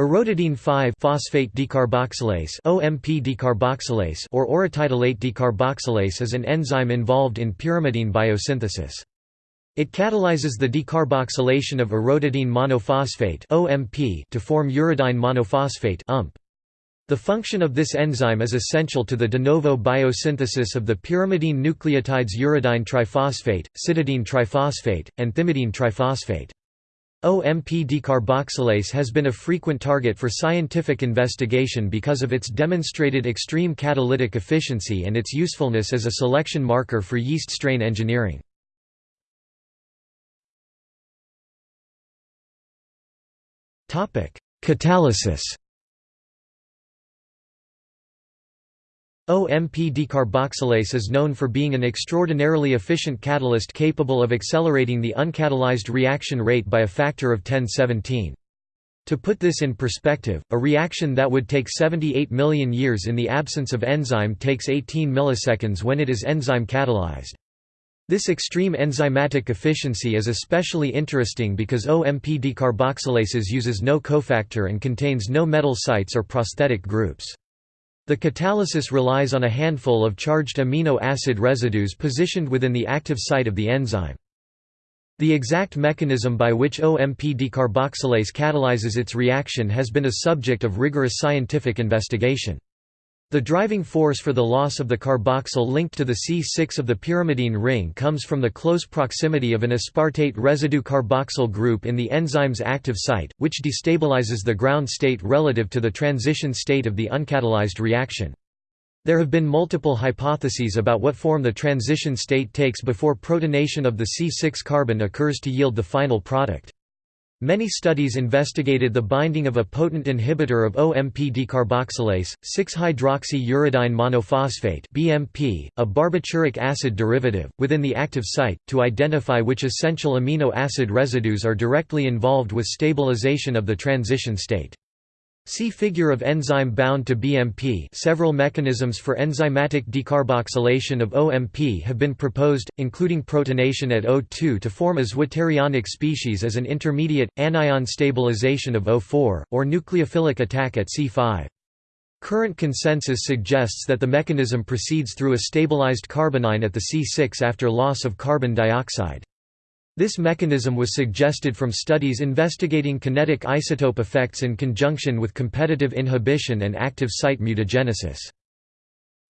Orotidine 5-phosphate decarboxylase (OMP decarboxylase) or orotidylate decarboxylase is an enzyme involved in pyrimidine biosynthesis. It catalyzes the decarboxylation of orotidine monophosphate (OMP) to form uridine monophosphate (UMP). The function of this enzyme is essential to the de novo biosynthesis of the pyrimidine nucleotides uridine triphosphate, cytidine triphosphate, and thymidine triphosphate. OMP decarboxylase has been a frequent target for scientific investigation because of its demonstrated extreme catalytic efficiency and its usefulness as a selection marker for yeast strain engineering. Catalysis OMP decarboxylase is known for being an extraordinarily efficient catalyst capable of accelerating the uncatalyzed reaction rate by a factor of 1017. To put this in perspective, a reaction that would take 78 million years in the absence of enzyme takes 18 milliseconds when it is enzyme catalyzed. This extreme enzymatic efficiency is especially interesting because OMP decarboxylases uses no cofactor and contains no metal sites or prosthetic groups. The catalysis relies on a handful of charged amino acid residues positioned within the active site of the enzyme. The exact mechanism by which OMP decarboxylase catalyzes its reaction has been a subject of rigorous scientific investigation. The driving force for the loss of the carboxyl linked to the C6 of the pyrimidine ring comes from the close proximity of an aspartate residue carboxyl group in the enzyme's active site, which destabilizes the ground state relative to the transition state of the uncatalyzed reaction. There have been multiple hypotheses about what form the transition state takes before protonation of the C6 carbon occurs to yield the final product. Many studies investigated the binding of a potent inhibitor of OMP decarboxylase, 6-hydroxy-uridine monophosphate (BMP), a barbituric acid derivative, within the active site, to identify which essential amino acid residues are directly involved with stabilization of the transition state. See figure of enzyme bound to BMP several mechanisms for enzymatic decarboxylation of OMP have been proposed, including protonation at O2 to form a zwitterionic species as an intermediate, anion stabilization of O4, or nucleophilic attack at C5. Current consensus suggests that the mechanism proceeds through a stabilized carbanion at the C6 after loss of carbon dioxide. This mechanism was suggested from studies investigating kinetic isotope effects in conjunction with competitive inhibition and active site mutagenesis.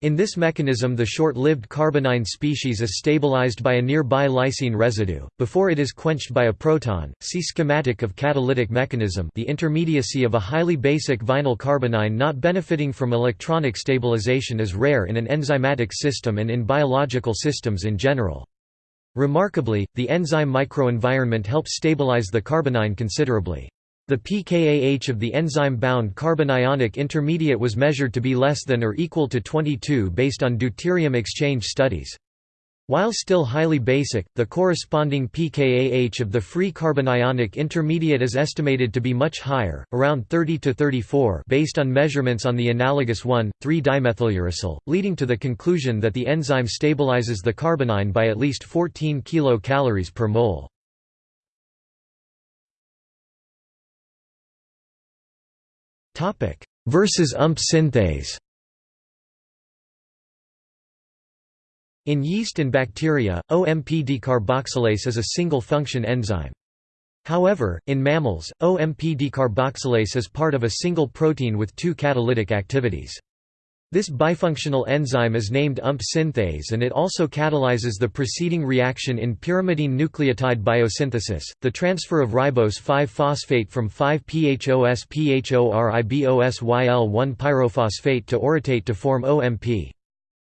In this mechanism the short-lived carbanion species is stabilized by a nearby lysine residue, before it is quenched by a proton. See schematic of catalytic mechanism the intermediacy of a highly basic vinyl carbanion not benefiting from electronic stabilization is rare in an enzymatic system and in biological systems in general. Remarkably, the enzyme microenvironment helps stabilize the carbanion considerably. The pKa-H of the enzyme-bound carbanionic intermediate was measured to be less than or equal to 22 based on deuterium exchange studies. While still highly basic, the corresponding pKa-H of the free carbanionic intermediate is estimated to be much higher, around 30 to 34 based on measurements on the analogous 1,3-dimethyluracil, leading to the conclusion that the enzyme stabilizes the carbanion by at least 14 kcal per mole. Versus UMP synthase In yeast and bacteria, OMP decarboxylase is a single-function enzyme. However, in mammals, OMP decarboxylase is part of a single protein with two catalytic activities. This bifunctional enzyme is named UMP synthase and it also catalyzes the preceding reaction in pyrimidine nucleotide biosynthesis, the transfer of ribose 5-phosphate from 5-phosphoribosyl-1 pyrophosphate to orotate to form OMP.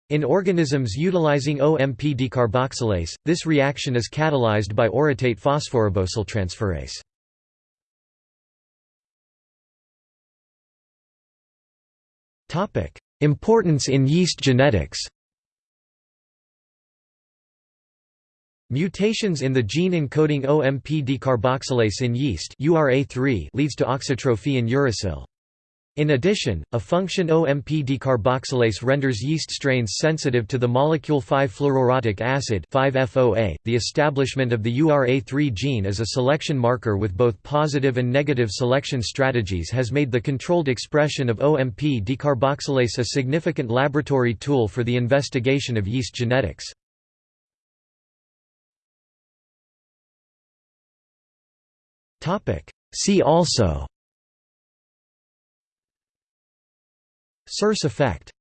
In organisms utilizing OMP decarboxylase, this reaction is catalyzed by orotate phosphoribosyltransferase. Importance in yeast genetics Mutations in the gene encoding OMP decarboxylase in yeast leads to auxotrophy in uracil. In addition, a function OMP decarboxylase renders yeast strains sensitive to the molecule 5-fluoroorotic acid 5-FOA. .The establishment of the URA3 gene as a selection marker with both positive and negative selection strategies has made the controlled expression of OMP decarboxylase a significant laboratory tool for the investigation of yeast genetics. See also Circe effect